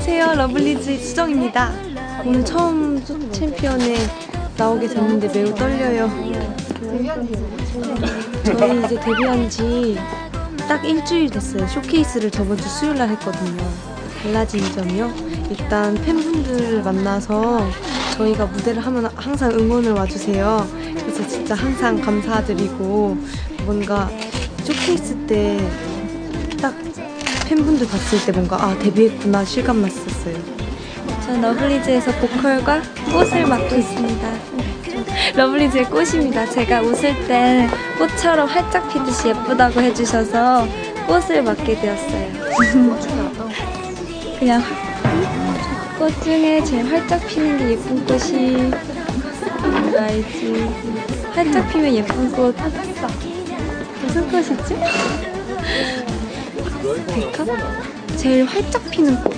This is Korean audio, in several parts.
안녕하세요. 러블리즈 수정입니다. 오늘 처음 챔피언에 나오게 됐는데 매우 떨려요. 저희 이제 데뷔한 지 딱 일주일 됐어요. 쇼케이스를 저번 주 수요일 날 했거든요. 달라진 점이요? 일단 팬분들을 만나서 저희가 무대를 하면 항상 응원을 와주세요. 그래서 진짜 항상 감사드리고 뭔가 쇼케이스 때딱 팬분들 봤을 때 뭔가 아 데뷔했구나 실감 났었어요. 전 러블리즈에서 보컬과 꽃을 맡고 있습니다. 러블리즈의 꽃입니다. 제가 웃을 때 꽃처럼 활짝 피듯이 예쁘다고 해주셔서 꽃을 맡게 되었어요. 그냥 꽃 중에 제일 활짝 피는 게 예쁜 꽃이 알지? 활짝 피면 예쁜 꽃 무슨 꽃이지? 백합? 제일 활짝 피는 꽃.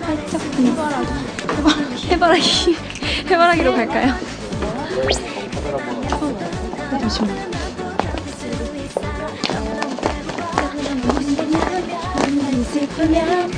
활짝 피는 해바라기. 해바라기. 해바라기로 갈까요? 어, 잠시만. 슬프면